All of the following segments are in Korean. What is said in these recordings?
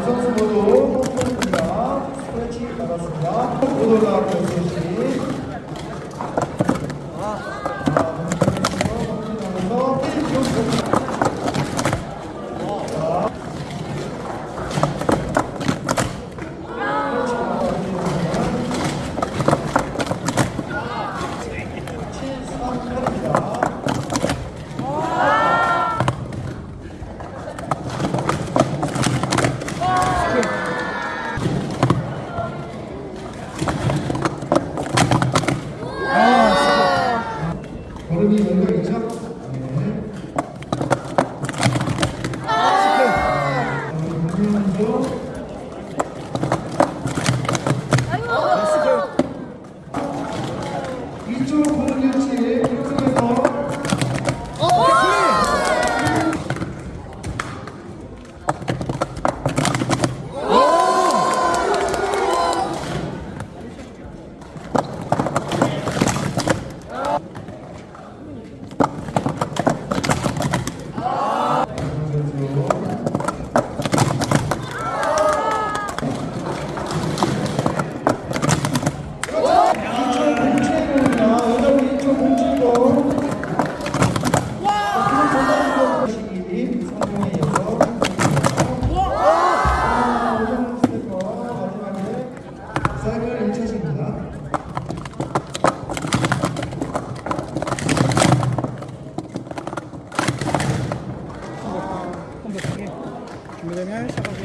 유성수 모두 포인트입니다. 스트레칭 받았습니다. 모두 나왔고 소식. 아, 공식 나면서 1분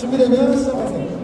준비되면 시작하세요.